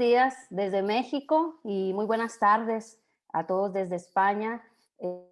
días desde México y muy buenas tardes a todos desde España. Eh,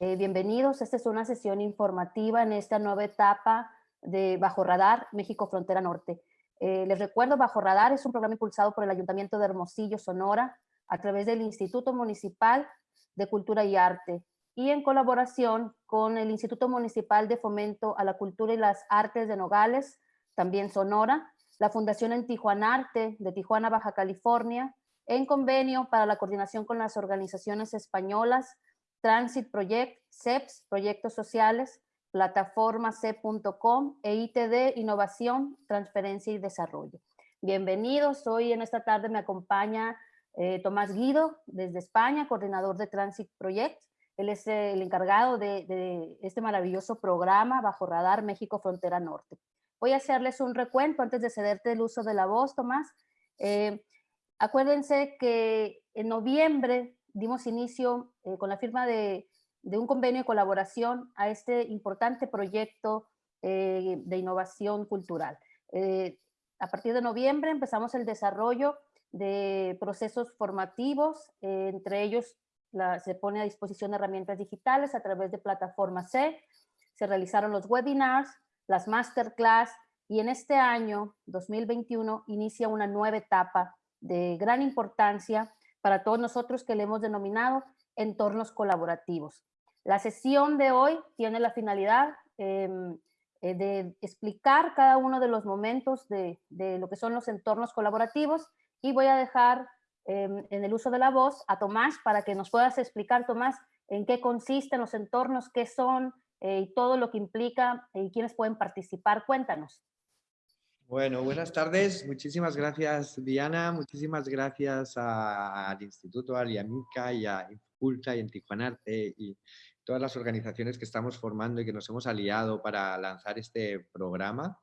eh, bienvenidos, esta es una sesión informativa en esta nueva etapa de Bajo Radar, México Frontera Norte. Eh, les recuerdo, Bajo Radar es un programa impulsado por el Ayuntamiento de Hermosillo, Sonora, a través del Instituto Municipal de Cultura y Arte y en colaboración con el Instituto Municipal de Fomento a la Cultura y las Artes de Nogales, también Sonora, la Fundación en Tijuana Arte de Tijuana, Baja California, en convenio para la coordinación con las organizaciones españolas Transit Project, CEPS, Proyectos Sociales, plataforma C.com e ITD Innovación, Transferencia y Desarrollo. Bienvenidos, hoy en esta tarde me acompaña eh, Tomás Guido desde España, coordinador de Transit Project. Él es el encargado de, este maravilloso programa Bajo Radar México Frontera Norte. Voy a hacerles un recuento antes de cederte el uso de la voz, Tomás. Eh, acuérdense que en noviembre dimos inicio eh, con la firma de, un convenio de colaboración a este importante proyecto eh, de innovación cultural. Eh, a partir de noviembre empezamos el desarrollo de procesos formativos, entre ellos se pone a disposición herramientas digitales a través de plataforma C, se realizaron los webinars, las masterclass y en este año 2021 inicia una nueva etapa de gran importancia para todos nosotros que le hemos denominado entornos colaborativos. La sesión de hoy tiene la finalidad em, eh, de explicar cada uno de los momentos de, lo que son los entornos colaborativos y voy a dejar em, en el uso de la voz a Tomás para que nos puedas explicar, Tomás, en qué consisten los entornos, qué son eh, y todo lo que implica y quiénes pueden participar. Cuéntanos. Bueno, buenas tardes. Muchísimas gracias, Diana. Muchísimas gracias al Instituto Aliamica y a Inculta y en Tijuanarte y todas las organizaciones que estamos formando y que nos hemos aliado para lanzar este programa.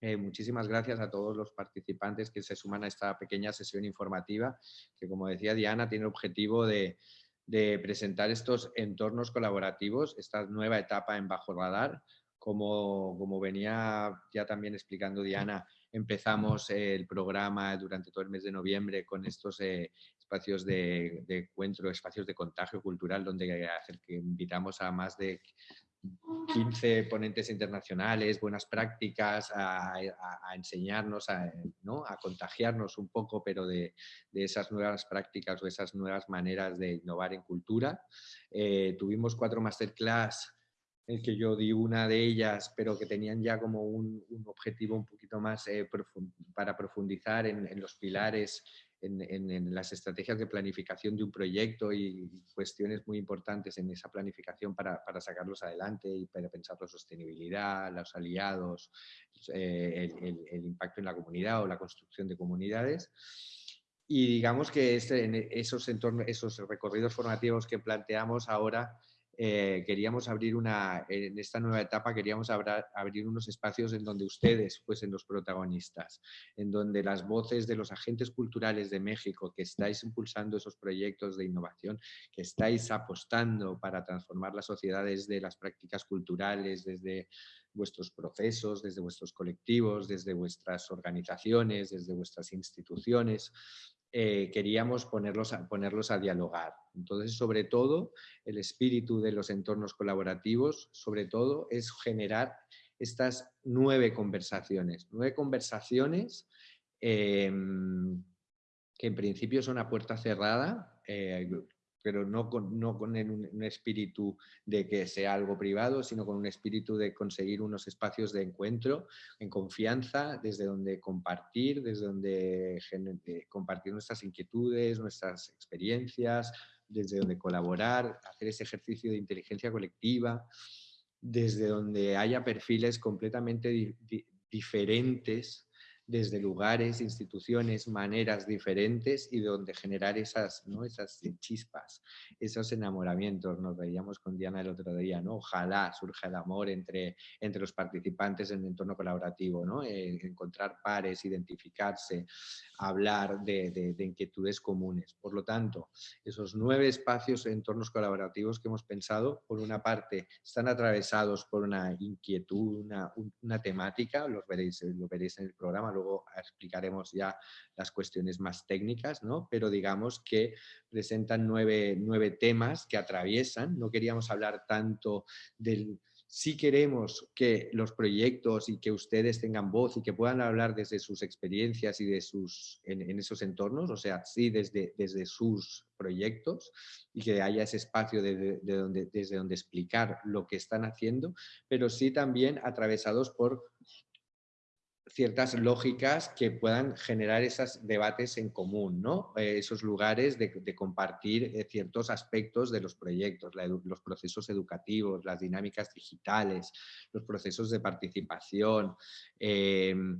Eh, muchísimas gracias a todos los participantes que se suman a esta pequeña sesión informativa que, como decía Diana, tiene el objetivo de, de presentar estos entornos colaborativos, esta nueva etapa en Bajo Radar, como, como venía ya también explicando Diana, empezamos el programa durante todo el mes de noviembre con estos eh, espacios de, encuentro, espacios de contagio cultural, donde que invitamos a más de 15 ponentes internacionales, buenas prácticas, a, enseñarnos, a, ¿no? a, contagiarnos un poco, pero de, esas nuevas prácticas o esas nuevas maneras de innovar en cultura. Eh, tuvimos cuatro masterclass el que yo di una de ellas, pero que tenían ya como un, objetivo un poquito más eh, para profundizar en, los pilares, en, las estrategias de planificación de un proyecto y cuestiones muy importantes en esa planificación para, sacarlos adelante y para pensar la sostenibilidad, los aliados, eh, el, impacto en la comunidad o la construcción de comunidades. Y digamos que este, en esos, entornos, esos recorridos formativos que planteamos ahora eh, queríamos abrir una, en esta nueva etapa queríamos abrir unos espacios en donde ustedes fuesen los protagonistas, en donde las voces de los agentes culturales de México que estáis impulsando esos proyectos de innovación, que estáis apostando para transformar las sociedades de las prácticas culturales desde vuestros procesos, desde vuestros colectivos, desde vuestras organizaciones, desde vuestras instituciones, eh, queríamos ponerlos a, ponerlos a dialogar. Entonces, sobre todo, el espíritu de los entornos colaborativos, sobre todo, es generar estas nueve conversaciones. Nueve conversaciones em, que en principio son a puerta cerrada, eh, pero no con, no con un, espíritu de que sea algo privado, sino con un espíritu de conseguir unos espacios de encuentro en confianza, desde donde compartir, desde donde compartir nuestras inquietudes, nuestras experiencias, desde donde colaborar, hacer ese ejercicio de inteligencia colectiva, desde donde haya perfiles completamente diferentes desde lugares, instituciones, maneras diferentes y donde generar esas, ¿no? esas chispas, esos enamoramientos. Nos veíamos con Diana el otro día, ¿no? Ojalá surja el amor entre, entre los participantes en el entorno colaborativo, ¿no? Eh, encontrar pares, identificarse, hablar de, inquietudes comunes. Por lo tanto, esos nueve espacios, entornos colaborativos que hemos pensado, por una parte, están atravesados por una inquietud, una, una temática, los veréis, lo veréis en el programa, luego explicaremos ya las cuestiones más técnicas, ¿no? pero digamos que presentan nueve, nueve temas que atraviesan. No queríamos hablar tanto del si queremos que los proyectos y que ustedes tengan voz y que puedan hablar desde sus experiencias y de sus, en, esos entornos, o sea, sí desde, desde sus proyectos y que haya ese espacio de, donde, desde donde explicar lo que están haciendo, pero sí también atravesados por ciertas lógicas que puedan generar esos debates en común, ¿no? Eh, esos lugares de, compartir eh, ciertos aspectos de los proyectos, los procesos educativos, las dinámicas digitales, los procesos de participación, em,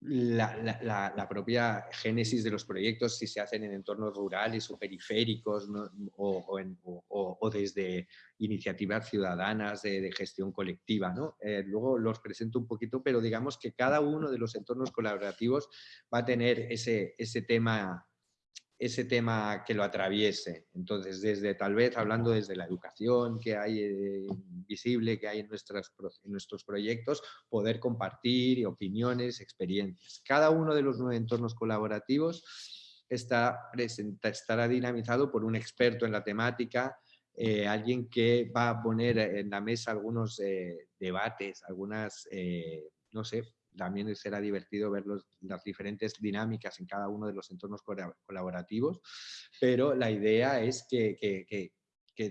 la, propia génesis de los proyectos, si se hacen en entornos rurales o periféricos o, desde iniciativas ciudadanas de, gestión colectiva. ¿no? Eh, luego los presento un poquito, pero digamos que cada uno de los entornos colaborativos va a tener ese, ese tema ese tema que lo atraviese. Entonces, desde tal vez hablando desde la educación que hay eh, visible, que hay en, en nuestros proyectos, poder compartir opiniones, experiencias. Cada uno de los nueve entornos colaborativos está estará dinamizado por un experto en la temática, eh, alguien que va a poner en la mesa algunos eh, debates, algunas, no sé, también será divertido ver las diferentes dinámicas en cada uno de los entornos colaborativos, pero la idea es que,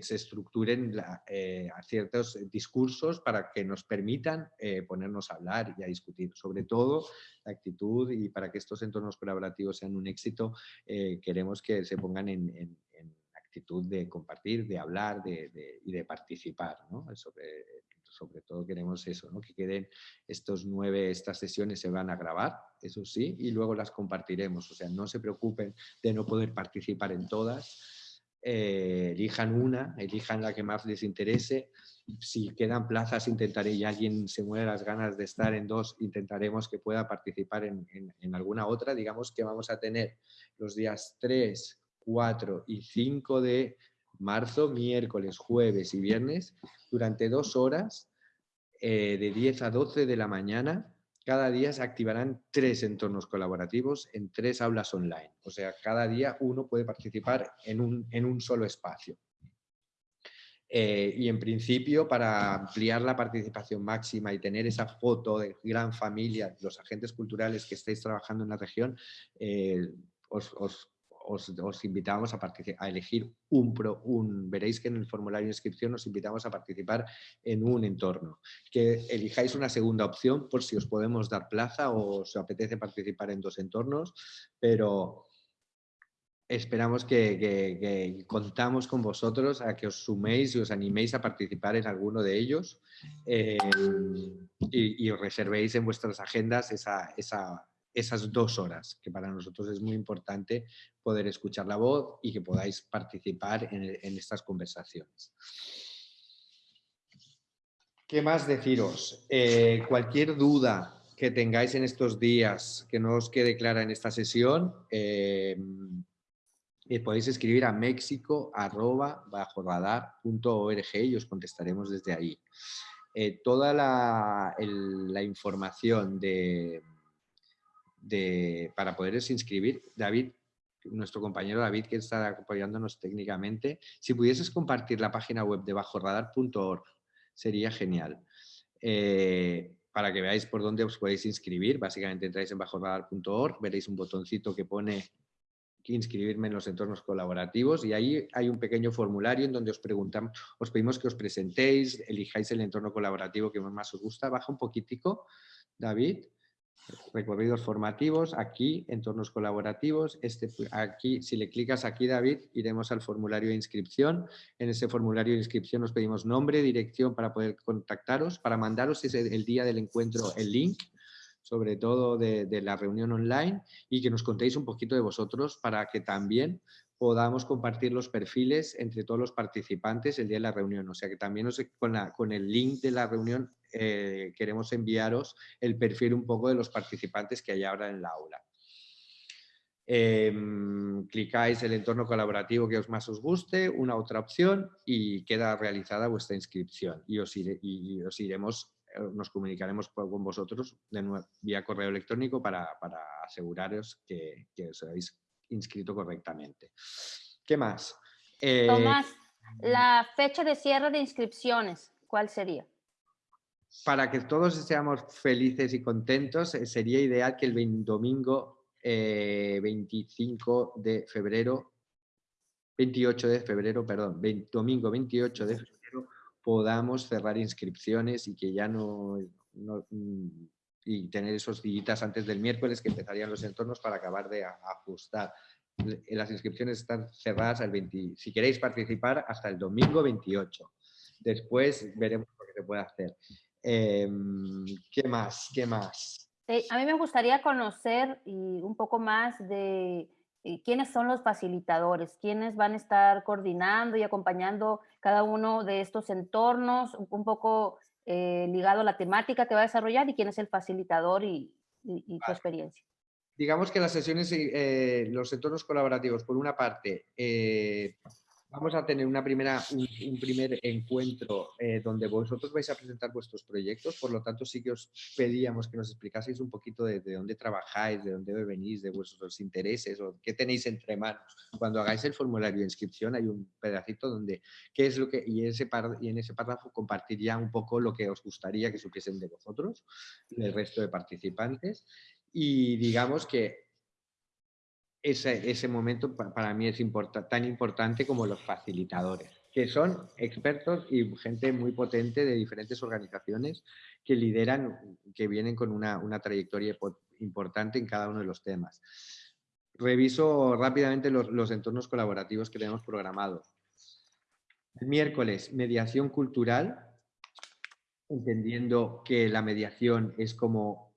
se estructuren eh, ciertos discursos para que nos permitan eh, ponernos a hablar y a discutir. Sobre todo, la actitud y para que estos entornos colaborativos sean un éxito, eh, queremos que se pongan en, actitud de compartir, de hablar y de participar ¿no? sobre sobre todo queremos eso, ¿no? que queden estos nueve, estas sesiones se van a grabar, eso sí, y luego las compartiremos. O sea, no se preocupen de no poder participar en todas, eh, elijan una, elijan la que más les interese. Si quedan plazas, intentaré, y alguien se muere las ganas de estar en dos, intentaremos que pueda participar en, en alguna otra. Digamos que vamos a tener los días 3, 4 y 5 de marzo, miércoles, jueves y viernes, durante dos horas, eh, de 10 a 12 de la mañana, cada día se activarán tres entornos colaborativos en tres aulas online. O sea, cada día uno puede participar en un, en un solo espacio. Eh, y en principio, para ampliar la participación máxima y tener esa foto de gran familia, los agentes culturales que estáis trabajando en la región, eh, os, os os, invitamos a, a elegir un, pro, veréis que en el formulario de inscripción os invitamos a participar en un entorno, que elijáis una segunda opción por si os podemos dar plaza o os apetece participar en dos entornos, pero esperamos que, contamos con vosotros a que os suméis y os animéis a participar en alguno de ellos eh, y, os reservéis en vuestras agendas esa, esa, esas dos horas, que para nosotros es muy importante poder escuchar la voz y que podáis participar en, estas conversaciones. ¿Qué más deciros? Eh, cualquier duda que tengáis en estos días que no os quede clara en esta sesión, eh, eh, podéis escribir a méxico y os contestaremos desde ahí. toda la información de, para poderos inscribir. David, nuestro compañero David, que está apoyándonos técnicamente, si pudieses compartir la página web de bajoradar.org, sería genial. Eh, para que veáis por dónde os podéis inscribir. Básicamente entráis en bajoradar.org, veréis un botoncito que pone inscribirme en los entornos colaborativos y ahí hay un pequeño formulario en donde os preguntamos, os pedimos que os presentéis, elijáis el entorno colaborativo que más os gusta. Baja un poquitico, David recorridos formativos, aquí, entornos colaborativos. Este, aquí, si le clicas aquí, David, iremos al formulario de inscripción. En ese formulario de inscripción nos pedimos nombre, dirección para poder contactaros, para mandaros el día del encuentro el link, sobre todo de, de la reunión online, y que nos contéis un poquito de vosotros para que también podamos compartir los perfiles entre todos los participantes el día de la reunión. O sea que también con, con el link de la reunión eh, queremos enviaros el perfil un poco de los participantes que hay ahora en la aula. Em, clicáis el entorno colaborativo que os más os guste, una otra opción y queda realizada vuestra inscripción y os, iremos, eh, nos comunicaremos con vosotros de nuevo, vía correo electrónico para, aseguraros que, os habéis inscrito correctamente. ¿Qué más? Eh, Tomás, la fecha de cierre de inscripciones, ¿cuál sería? para que todos seamos felices y contentos, eh, sería ideal que el domingo 25 eh, de febrero, 28 de febrero, perdón, domingo 28 de febrero, podamos cerrar inscripciones y que ya no, mm, y tener esos días antes del miércoles que empezarían los entornos para acabar de ajustar. Las inscripciones están cerradas al 20, si queréis participar hasta el domingo 28. Después veremos lo que se puede hacer. Em, ¿Qué más? ¿Qué más? Eh, a mí me gustaría conocer y un poco más de eh, quiénes son los facilitadores, quiénes van a estar coordinando y acompañando cada uno de estos entornos, un, poco eh, ligado a la temática que va a desarrollar y quién es el facilitador y, y, su experiencia. Digamos que las sesiones, los entornos colaborativos, por una parte, Vamos a tener una primera, un, primer encuentro eh, donde vosotros vais a presentar vuestros proyectos, por lo tanto sí que os pedíamos que nos explicaseis un poquito de, dónde trabajáis, de dónde venís, de vuestros intereses o qué tenéis entre manos. Cuando hagáis el formulario de inscripción hay un pedacito donde, qué es lo que, y, ese y en ese párrafo compartir ya un poco lo que os gustaría que supiesen de vosotros, el resto de participantes. Y digamos que ese, ese momento para mí es tan importante como los facilitadores, que son expertos y gente muy potente de diferentes organizaciones que lideran, que vienen con una, una trayectoria importante en cada uno de los temas. Reviso rápidamente los, los entornos colaborativos que tenemos programados. Miércoles, mediación cultural, entendiendo que la mediación es como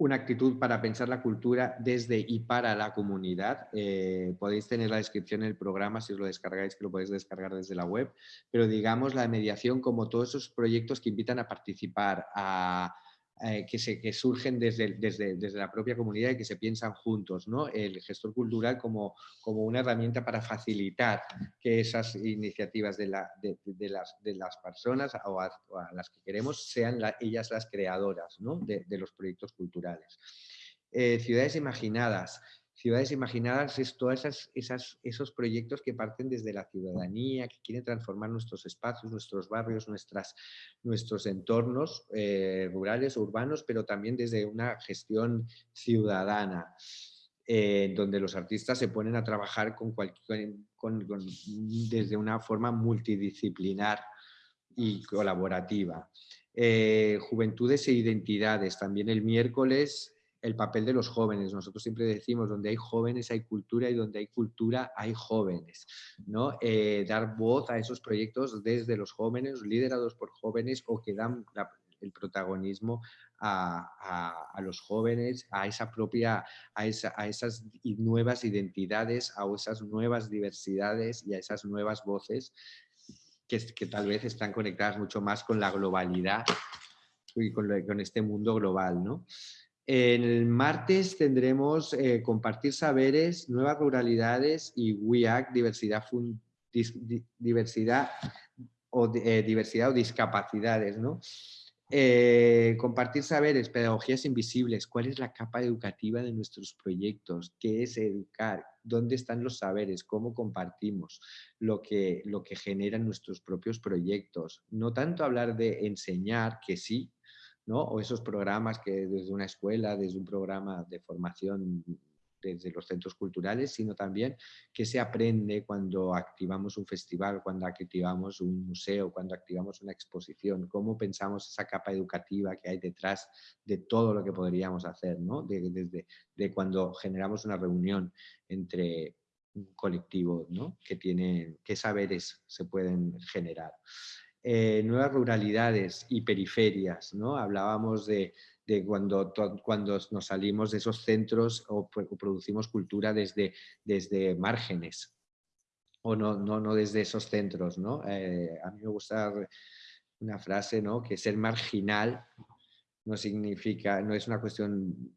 una actitud para pensar la cultura desde y para la comunidad. Eh, podéis tener la descripción en el programa si os lo descargáis, que lo podéis descargar desde la web, pero digamos la mediación como todos esos proyectos que invitan a participar, a, eh, que, se, que surgen desde, desde, desde, la propia comunidad y que se piensan juntos. ¿no? El gestor cultural como, como una herramienta para facilitar que esas iniciativas de, la, de, las, de las personas o a, las que queremos sean ellas las creadoras ¿no? de, los proyectos culturales. Eh, ciudades imaginadas. Ciudades Imaginadas es todos esas, esos proyectos que parten desde la ciudadanía, que quieren transformar nuestros espacios, nuestros barrios, nuestras, nuestros entornos eh, rurales, urbanos, pero también desde una gestión ciudadana. Eh, donde los artistas se ponen a trabajar con desde una forma multidisciplinar y colaborativa. Eh, juventudes e identidades. También el miércoles el papel de los jóvenes. Nosotros siempre decimos, donde hay jóvenes hay cultura y donde hay cultura hay jóvenes. ¿no? Eh, dar voz a esos proyectos desde los jóvenes, liderados por jóvenes o que dan el protagonismo a, los jóvenes, a esa propia, a, a esas nuevas identidades, a esas nuevas diversidades y a esas nuevas voces que, que tal vez están conectadas mucho más con la globalidad y con, con este mundo global, ¿no? El martes tendremos eh, Compartir Saberes, Nuevas Ruralidades y WIAC, Diversidad, o, eh, diversidad o Discapacidades. ¿no? Eh, compartir Saberes, Pedagogías Invisibles, ¿cuál es la capa educativa de nuestros proyectos? ¿Qué es educar? ¿Dónde están los saberes? ¿Cómo compartimos lo que, lo que generan nuestros propios proyectos? No tanto hablar de enseñar, que sí, o esos programas que desde una escuela, desde un programa de formación desde los centros culturales, sino también qué se aprende cuando activamos un festival, cuando activamos un museo, cuando activamos una exposición, cómo pensamos esa capa educativa que hay detrás de todo lo que podríamos hacer, ¿no? desde de cuando generamos una reunión entre un colectivo, ¿no? Que tiene, qué saberes se pueden generar. Eh, nuevas ruralidades y periferias, ¿no? Hablábamos de, cuando, cuando nos salimos de esos centros o, producimos cultura desde, desde márgenes o no, no, no desde esos centros, ¿no? Eh, a mí me gusta una frase, ¿no? Que ser marginal no significa, no es una cuestión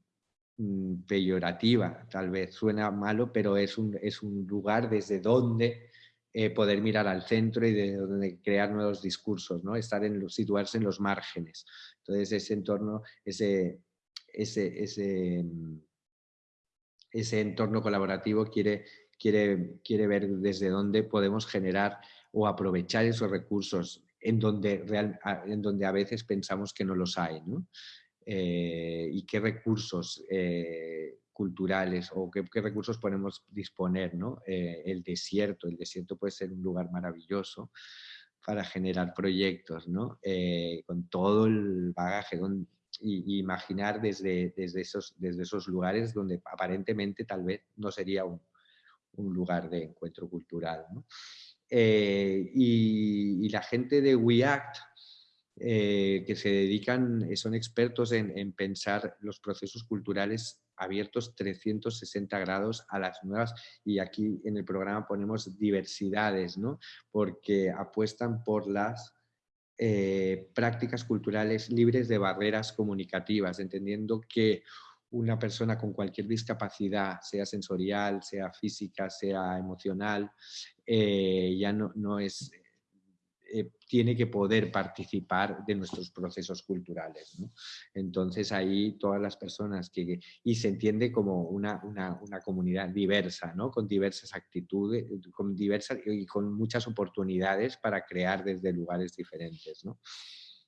mm, peyorativa, tal vez suena malo, pero es un, es un lugar desde donde eh, poder mirar al centro y de donde crear nuevos discursos, ¿no? Estar en, situarse en los márgenes. Entonces ese entorno, ese, ese, ese, mm, ese entorno colaborativo quiere, quiere, quiere ver desde dónde podemos generar o aprovechar esos recursos en donde, real, en donde a veces pensamos que no los hay. ¿no? Eh, y qué recursos eh, culturales o qué, recursos podemos disponer. ¿no? Eh, el desierto, el desierto puede ser un lugar maravilloso para generar proyectos, ¿no? con todo el bagaje, y, imaginar desde, desde, esos, desde esos lugares donde aparentemente tal vez no sería un, un lugar de encuentro cultural. ¿no? y, y, la gente de WeAct eh, que se dedican, eh, son expertos en, pensar los procesos culturales abiertos 360 grados a las nuevas, y aquí en el programa ponemos diversidades, ¿no? porque apuestan por las eh, prácticas culturales libres de barreras comunicativas, entendiendo que una persona con cualquier discapacidad, sea sensorial, sea física, sea emocional, ya no, no es eh, tiene que poder participar de nuestros procesos culturales. Entonces ahí todas las personas que... Y se entiende como una, una, comunidad diversa, ¿no? con diversas actitudes, con diversas y con muchas oportunidades para crear desde lugares diferentes, ¿no?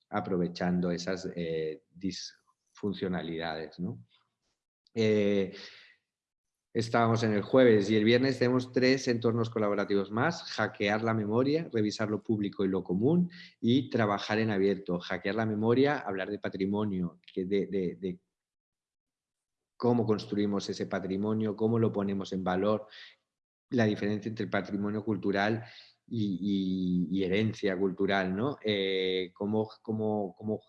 aprovechando esas eh, disfuncionalidades. ¿no? Eh, Estábamos en el jueves y el viernes tenemos tres entornos colaborativos más, hackear la memoria, revisar lo público y lo común y trabajar en abierto. Hackear la memoria, hablar de patrimonio, de, cómo construimos ese patrimonio, cómo lo ponemos en valor, la diferencia entre patrimonio cultural y, herencia cultural, ¿no? Eh, cómo, cómo, cómo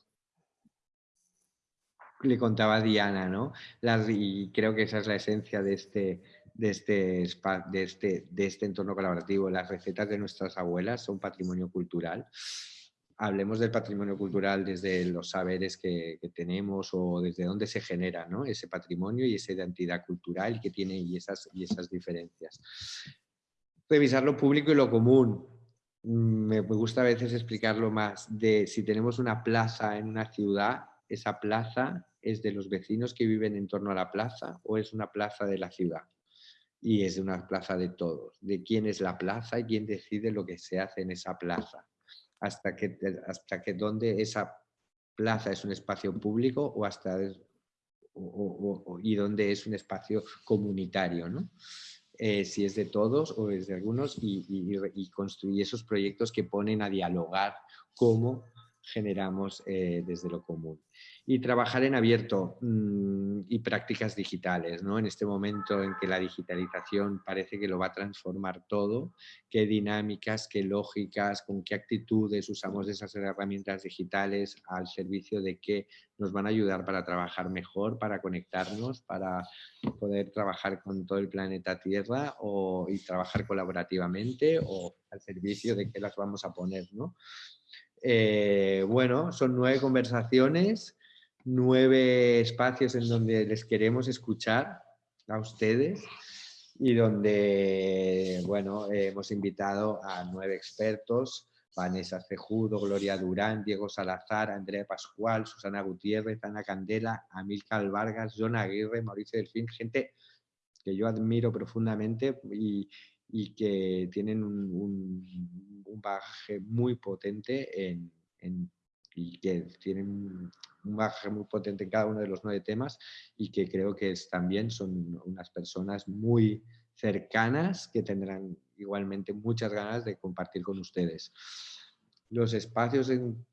le contaba Diana, ¿no? y creo que esa es la esencia de este, de este, de, este, de este entorno colaborativo. Las recetas de nuestras abuelas son patrimonio cultural. Hablemos del patrimonio cultural desde los saberes que, tenemos o desde dónde se genera ¿no? ese patrimonio y esa identidad cultural que tiene y esas, y esas diferencias. Revisar lo público y lo común. Mm, me gusta a veces explicarlo más de si tenemos una plaza en una ciudad, esa plaza es de los vecinos que viven en torno a la plaza o es una plaza de la ciudad. Y es una plaza de todos, de quién es la plaza y quién decide lo que se hace en esa plaza. Hasta que, hasta que donde esa plaza es un espacio público o hasta y donde es un espacio comunitario. Eh, si es de todos o es de algunos y, y, construir esos proyectos que ponen a dialogar cómo generamos eh, desde lo común y trabajar en abierto mm, y prácticas digitales, ¿no? En este momento en que la digitalización parece que lo va a transformar todo, qué dinámicas, qué lógicas, con qué actitudes usamos esas herramientas digitales al servicio de qué nos van a ayudar para trabajar mejor, para conectarnos, para poder trabajar con todo el planeta Tierra o, y trabajar colaborativamente o al servicio de qué las vamos a poner, ¿no? Eh, bueno, son nueve conversaciones nueve espacios en donde les queremos escuchar a ustedes y donde, bueno, hemos invitado a nueve expertos, Vanessa Cejudo, Gloria Durán, Diego Salazar, Andrea Pascual, Susana Gutiérrez, Ana Candela, Amilcar Vargas, John Aguirre, Mauricio Delfín, gente que yo admiro profundamente y, que tienen un, bagaje muy potente en y que tienen un bagaje muy potente en cada uno de los nueve temas y que creo que también son unas personas muy cercanas que tendrán igualmente muchas ganas de compartir con ustedes. Los espacios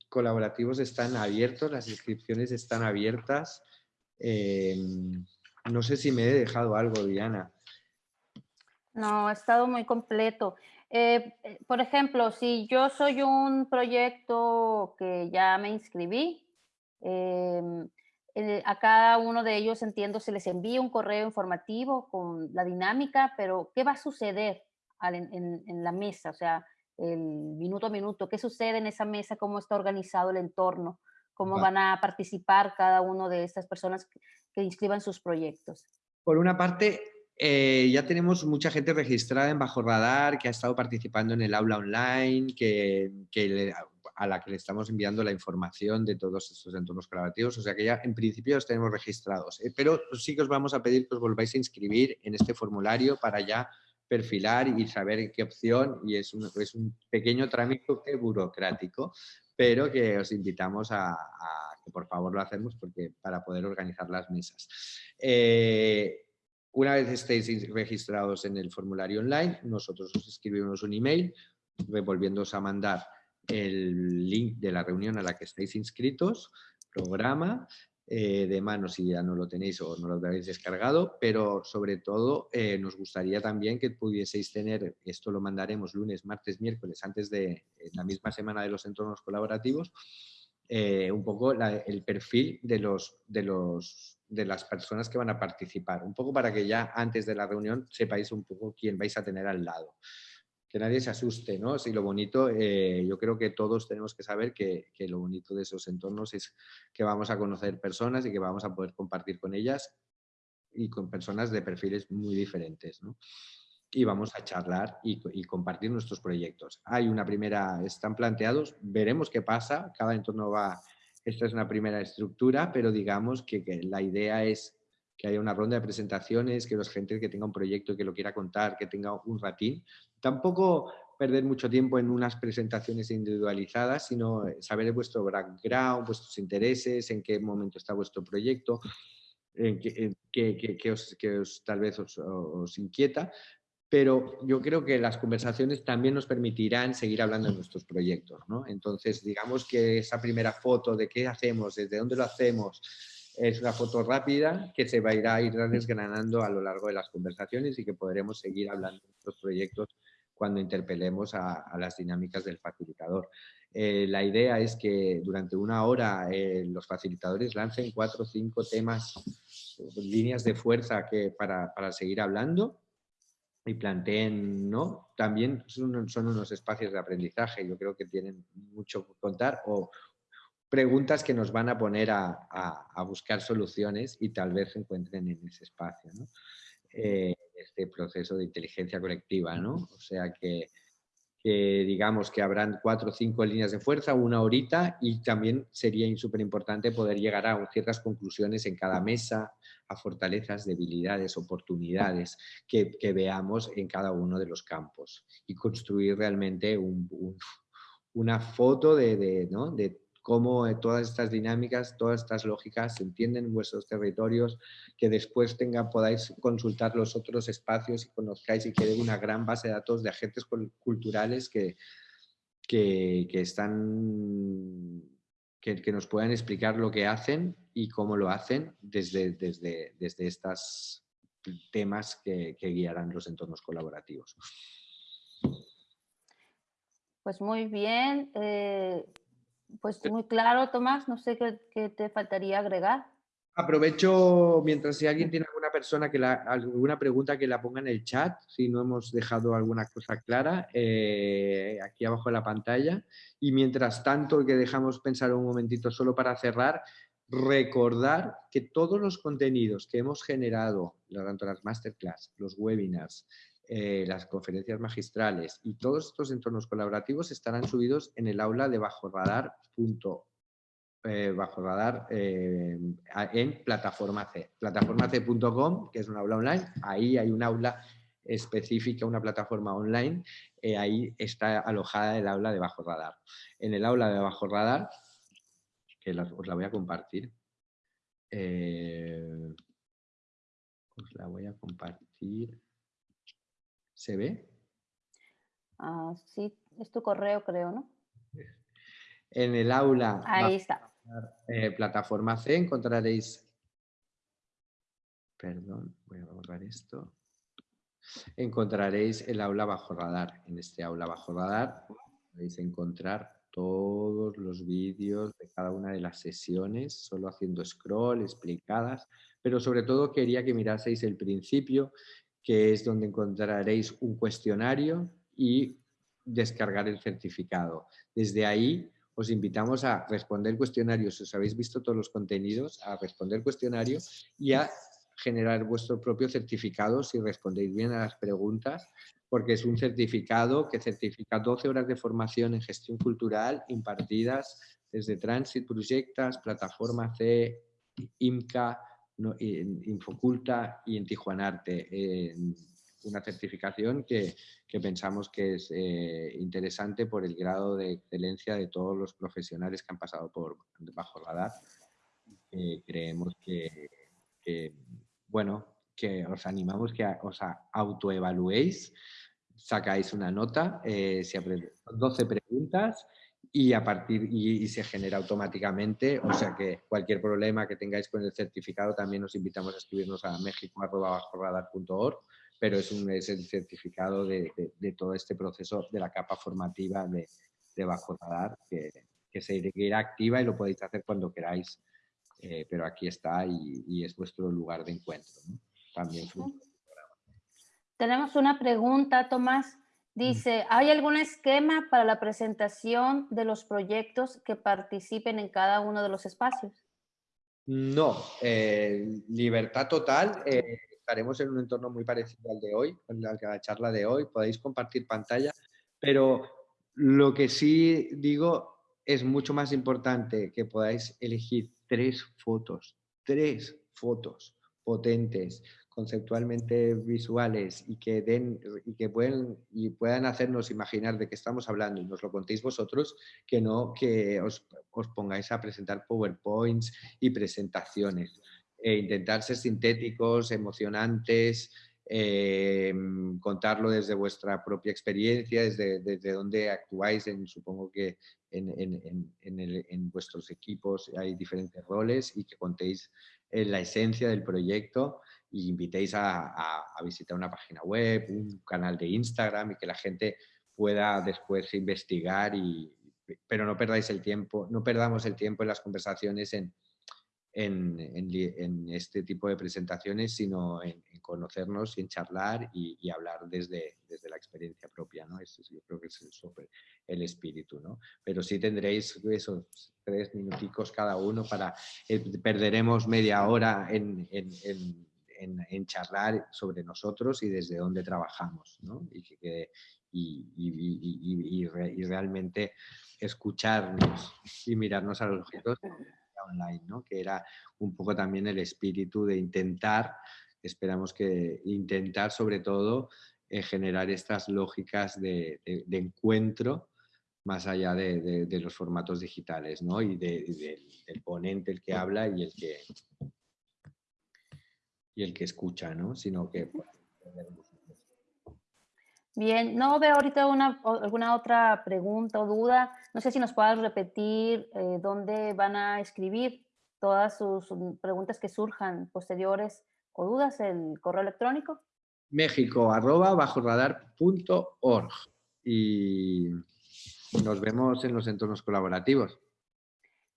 colaborativos están abiertos, las inscripciones están abiertas. Eh, no sé si me he dejado algo, Diana. No, ha estado muy completo. Eh, eh, por ejemplo, si yo soy un proyecto que ya me inscribí, eh, a cada uno de ellos entiendo se les envía un correo informativo con la dinámica, pero ¿qué va a suceder en, la mesa? O sea, el minuto a minuto, ¿qué sucede en esa mesa? ¿Cómo está organizado el entorno? ¿Cómo van a participar cada uno de estas personas que inscriban sus proyectos? Por una parte, eh, ya tenemos mucha gente registrada en Bajo Radar que ha estado participando en el aula online, que, a la que le estamos enviando la información de todos estos entornos colaborativos. O sea que ya en principio los tenemos registrados. Eh, pero sí que os vamos a pedir que os volváis a inscribir en este formulario para ya perfilar y saber qué opción. Y es un, es un pequeño trámite burocrático, pero que os invitamos a, que por favor lo hacemos porque, para poder organizar las mesas. Eh, una vez estéis registrados en el formulario online, nosotros os escribimos un email volviéndoos a mandar el link de la reunión a la que estáis inscritos, programa, eh, de mano si ya no lo tenéis o no lo habéis descargado, pero sobre todo eh, nos gustaría también que pudieseis tener, esto lo mandaremos lunes, martes, miércoles, antes de la misma semana de los entornos colaborativos, eh, un poco el perfil de, los, de, los, de las personas que van a participar, un poco para que ya antes de la reunión sepáis un poco quién vais a tener al lado. Que nadie se asuste, ¿no? Si lo bonito, eh, yo creo que todos tenemos que saber que, que, lo bonito de esos entornos es que vamos a conocer personas y que vamos a poder compartir con ellas y con personas de perfiles muy diferentes, ¿no? y vamos a charlar y, compartir nuestros proyectos. Hay una primera, están planteados, veremos qué pasa, cada entorno va, esta es una primera estructura, pero digamos que, la idea es que haya una ronda de presentaciones, que los gente que tenga un proyecto que lo quiera contar, que tenga un ratín. Tampoco perder mucho tiempo en unas presentaciones individualizadas, sino saber vuestro background, vuestros intereses, en qué momento está vuestro proyecto, en qué, os, tal vez os inquieta, pero yo creo que las conversaciones también nos permitirán seguir hablando de nuestros proyectos. ¿no? Entonces, digamos que esa primera foto de qué hacemos, desde dónde lo hacemos, es una foto rápida que se va a ir, a ir desgranando a lo largo de las conversaciones y que podremos seguir hablando de nuestros proyectos cuando interpelemos a, las dinámicas del facilitador. Eh, la idea es que durante una hora eh, los facilitadores lancen cuatro o cinco temas, líneas de fuerza que, para, para seguir hablando y planteen, ¿no? También son, son, unos espacios de aprendizaje, yo creo que tienen mucho que contar o preguntas que nos van a poner a, a, buscar soluciones y tal vez se encuentren en ese espacio, ¿no? Eh, este proceso de inteligencia colectiva, ¿no? O sea que, que digamos que habrán cuatro o cinco líneas de fuerza, una horita y también sería súper importante poder llegar a ciertas conclusiones en cada mesa, a fortalezas, debilidades, oportunidades que, veamos en cada uno de los campos y construir realmente una foto de, de, cómo eh, todas estas dinámicas, todas estas lógicas se entienden en vuestros territorios, que después tenga, podáis consultar los otros espacios y conozcáis y quede una gran base de datos de agentes culturales que, que, que están que, nos puedan explicar lo que hacen y cómo lo hacen desde, desde, desde estos temas que, guiarán los entornos colaborativos. Pues muy bien, eh, pues muy claro, Tomás, no sé qué, qué te faltaría agregar. Aprovecho, mientras si alguien tiene alguna persona que la, alguna pregunta que la ponga en el chat, si no hemos dejado alguna cosa clara, eh, aquí abajo de la pantalla. Y mientras tanto, que dejamos pensar un momentito solo para cerrar, recordar que todos los contenidos que hemos generado, tanto las masterclass, los webinars, eh, las conferencias magistrales y todos estos entornos colaborativos estarán subidos en el aula de bajorradar.org eh, bajo radar eh, en Plataforma C. Plataformac.com, que es una aula online, ahí hay un aula específica, una plataforma online, ahí está alojada el aula de bajo radar. En el aula de bajo radar que os la voy a compartir. Os la voy a compartir. ¿Se ve? Ah, sí, es tu correo, creo, ¿no? En el aula. Ahí está. Eh, plataforma C encontraréis. Perdón, voy a borrar esto. Encontraréis el aula bajo radar. En este aula bajo radar podéis encontrar todos los vídeos de cada una de las sesiones, solo haciendo scroll, explicadas, pero sobre todo quería que miraseis el principio, que es donde encontraréis un cuestionario y descargar el certificado. Desde ahí os invitamos a responder cuestionario, si os habéis visto todos los contenidos, a responder cuestionario y a generar vuestro propio certificado si respondéis bien a las preguntas, porque es un certificado que certifica 12 horas de formación en gestión cultural impartidas desde Transit Proyectas, Plataforma C, IMCA, Infoculta y en Tijuanarte. una certificación que, pensamos que es eh, interesante por el grado de excelencia de todos los profesionales que han pasado por bajo radar. Eh, creemos que, bueno, que os animamos que os autoevaluéis, sacáis una nota, eh, 12 preguntas y a partir y, se genera automáticamente, o sea que cualquier problema que tengáis con el certificado también os invitamos a escribirnos a mexico.org, pero es, un, es el certificado de, todo este proceso de la capa formativa de, Bajo Radar que, que se irá activa y lo podéis hacer cuando queráis, eh, pero aquí está y, es vuestro lugar de encuentro. También Tenemos una pregunta, Tomás. Dice, ¿hay algún esquema para la presentación de los proyectos que participen en cada uno de los espacios? No, eh, libertad total. Eh, estaremos en un entorno muy parecido al de hoy, al de la charla de hoy. Podéis compartir pantalla, pero lo que sí digo es mucho más importante que podáis elegir tres fotos, tres fotos potentes, conceptualmente visuales y que, den, y que pueden, y puedan hacernos imaginar de qué estamos hablando y nos lo contéis vosotros, que no que os, os pongáis a presentar PowerPoints y presentaciones. E intentar ser sintéticos, emocionantes, eh, contarlo desde vuestra propia experiencia, desde, desde donde actuáis, en, supongo que en, en, en, en, vuestros equipos hay diferentes roles y que contéis la esencia del proyecto y invitéis a, visitar una página web, un canal de Instagram y que la gente pueda después investigar, y, pero no perdáis el tiempo, no perdamos el tiempo en las conversaciones en, en, este tipo de presentaciones, sino en, conocernos y en charlar y, hablar desde, desde, la experiencia propia, ¿no? Eso yo creo que es el, el espíritu, ¿no? Pero sí tendréis esos tres minuticos cada uno para, eh, perderemos media hora en en, charlar sobre nosotros y desde dónde trabajamos, ¿no? y, que, y, y, y, realmente escucharnos y mirarnos a los objetos online, ¿no? que era un poco también el espíritu de intentar, esperamos que intentar sobre todo eh, generar estas lógicas de, encuentro más allá de, los formatos digitales, ¿no? Y del ponente, el que habla y el que, y el que escucha, ¿no? Sino que... Bien, no veo ahorita una, alguna otra pregunta o duda. No sé si nos puedas repetir eh, dónde van a escribir todas sus preguntas que surjan posteriores o dudas, el correo electrónico. México, arroba, bajo radar.org. Y nos vemos en los entornos colaborativos.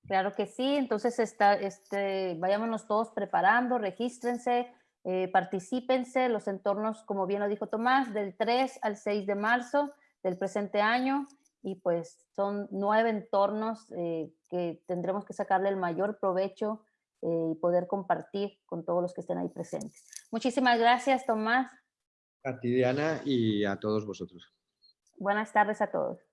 Claro que sí, entonces está, este, vayámonos todos preparando, regístrense, eh, particípense, los entornos, como bien lo dijo Tomás, del 3 al 6 de marzo del presente año y pues son nueve entornos eh, que tendremos que sacarle el mayor provecho eh, y poder compartir con todos los que estén ahí presentes. Muchísimas gracias, Tomás. A ti, Diana, y a todos vosotros. Buenas tardes a todos.